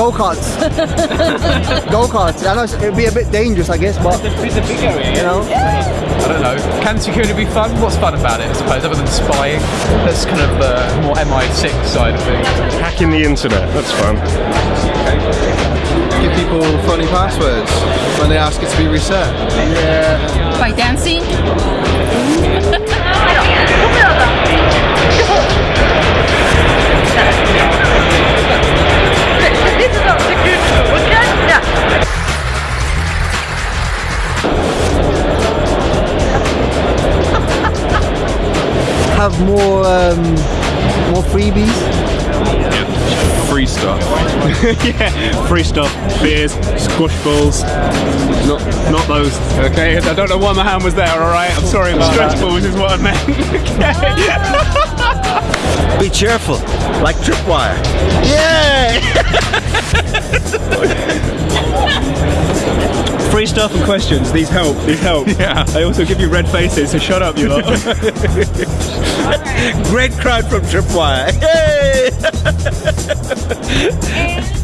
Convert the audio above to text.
Well, go karts. go karts. I know it'd be a bit dangerous, I guess, but It's a big area. you know. I don't know. Can security be fun? What's fun about it, I suppose, other than spying? That's kind of the more MI6 side of things. Hacking the internet, that's fun. Give people funny passwords when they ask it to be reset. Yeah. By dancing? Have more um, more freebies. Free stuff. yeah, free stuff, beers, squash balls. Not, not those. Okay, I don't know why my hand was there. All right, I'm sorry about Stretch that. balls is what I meant. okay. Be cheerful, like tripwire. Free stuff and questions. These help. These help. Yeah. They also give you red faces. So shut up, you lot. Great crowd from Tripwire. Yay!